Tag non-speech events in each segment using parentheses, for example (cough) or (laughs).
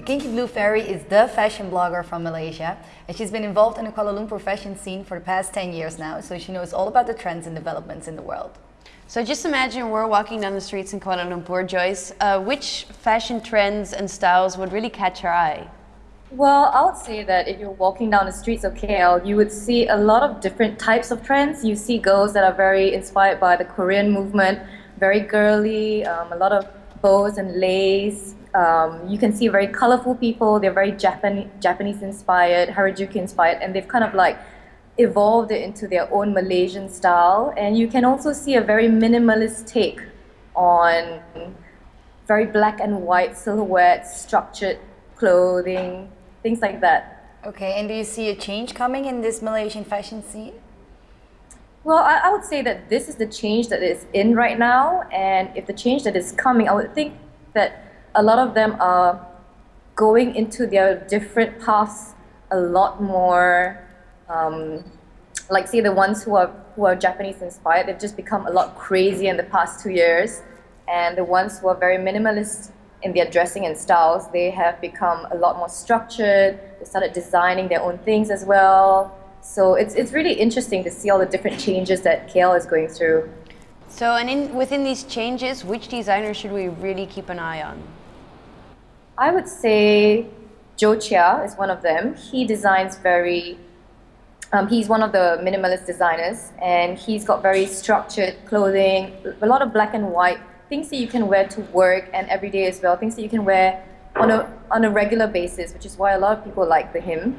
The Kinky Blue Fairy is the fashion blogger from Malaysia and she's been involved in the Kuala Lumpur fashion scene for the past 10 years now, so she knows all about the trends and developments in the world. So just imagine we're walking down the streets in Kuala Lumpur, Joyce. Uh, which fashion trends and styles would really catch your eye? Well, I would say that if you're walking down the streets of KL, you would see a lot of different types of trends. You see girls that are very inspired by the Korean movement, very girly, um, a lot of bows and lace, um, you can see very colorful people. They're very Japan Japanese inspired, Harajuku inspired, and they've kind of like evolved it into their own Malaysian style. And you can also see a very minimalist take on very black and white silhouettes, structured clothing, things like that. Okay, and do you see a change coming in this Malaysian fashion scene? Well, I, I would say that this is the change that is in right now, and if the change that is coming, I would think that a lot of them are going into their different paths a lot more um, like say the ones who are who are Japanese inspired they've just become a lot crazy in the past two years and the ones who are very minimalist in their dressing and styles they have become a lot more structured they started designing their own things as well so it's, it's really interesting to see all the different changes that KL is going through so and in within these changes which designer should we really keep an eye on I would say Joe Chia is one of them. He designs very, um, he's one of the minimalist designers and he's got very structured clothing, a lot of black and white, things that you can wear to work and every day as well, things that you can wear on a, on a regular basis, which is why a lot of people like the him.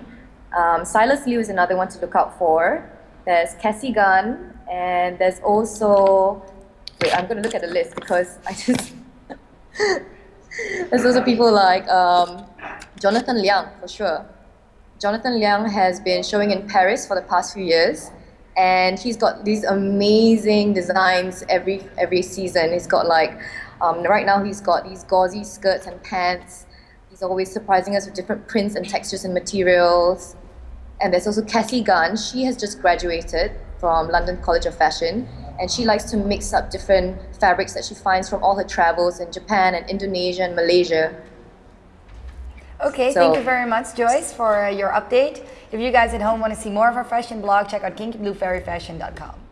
Um, Silas Liu is another one to look out for. There's Cassie Gunn and there's also, wait, I'm going to look at the list because I just, (laughs) There's also people like um, Jonathan Liang, for sure. Jonathan Liang has been showing in Paris for the past few years, and he's got these amazing designs every every season. He's got like, um, right now he's got these gauzy skirts and pants. He's always surprising us with different prints and textures and materials. And there's also Cassie Gunn. She has just graduated from London College of Fashion, and she likes to mix up different fabrics that she finds from all her travels in Japan and Indonesia and Malaysia. Okay, so, thank you very much, Joyce, for your update. If you guys at home want to see more of our fashion blog, check out kinkybluefairyfashion.com.